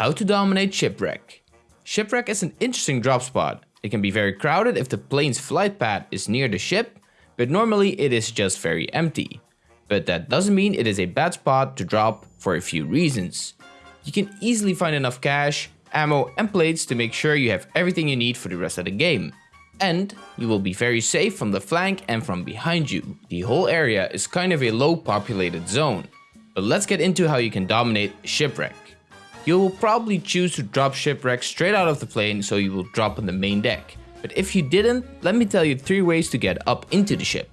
How to dominate Shipwreck Shipwreck is an interesting drop spot. It can be very crowded if the plane's flight path is near the ship, but normally it is just very empty. But that doesn't mean it is a bad spot to drop for a few reasons. You can easily find enough cash, ammo and plates to make sure you have everything you need for the rest of the game. And you will be very safe from the flank and from behind you. The whole area is kind of a low populated zone. But let's get into how you can dominate Shipwreck. You will probably choose to drop Shipwreck straight out of the plane so you will drop on the main deck. But if you didn't, let me tell you 3 ways to get up into the ship.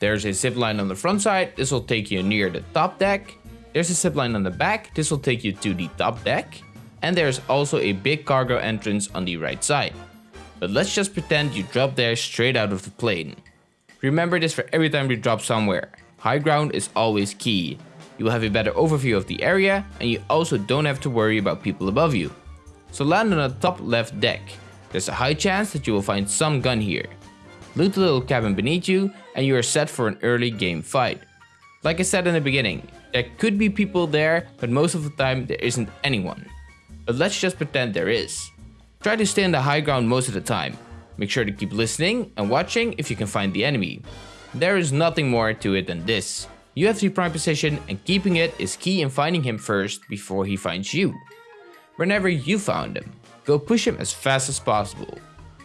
There's a zipline on the front side, this will take you near the top deck. There's a zipline on the back, this will take you to the top deck. And there's also a big cargo entrance on the right side. But let's just pretend you drop there straight out of the plane. Remember this for every time you drop somewhere. High ground is always key. You will have a better overview of the area and you also don't have to worry about people above you. So land on the top left deck. There's a high chance that you will find some gun here. Loot the little cabin beneath you and you are set for an early game fight. Like I said in the beginning, there could be people there, but most of the time there isn't anyone. But let's just pretend there is. Try to stay on the high ground most of the time. Make sure to keep listening and watching if you can find the enemy. There is nothing more to it than this. You have the prime position and keeping it is key in finding him first before he finds you. Whenever you found him, go push him as fast as possible.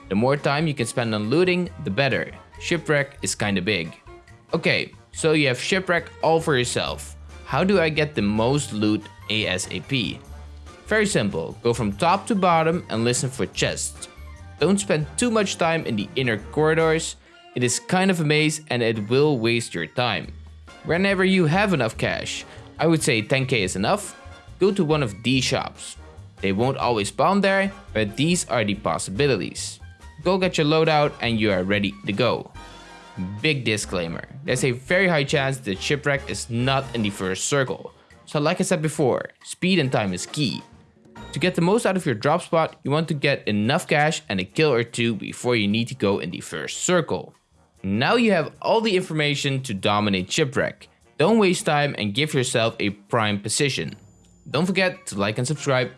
The more time you can spend on looting, the better. Shipwreck is kinda big. Okay, so you have Shipwreck all for yourself. How do I get the most loot ASAP? Very simple, go from top to bottom and listen for chests. Don't spend too much time in the inner corridors, it is kind of a maze and it will waste your time. Whenever you have enough cash, I would say 10k is enough, go to one of these shops. They won't always spawn there, but these are the possibilities. Go get your loadout and you are ready to go. Big disclaimer, there's a very high chance that Shipwreck is not in the first circle. So like I said before, speed and time is key. To get the most out of your drop spot, you want to get enough cash and a kill or two before you need to go in the first circle. Now you have all the information to dominate Shipwreck. Don't waste time and give yourself a prime position. Don't forget to like and subscribe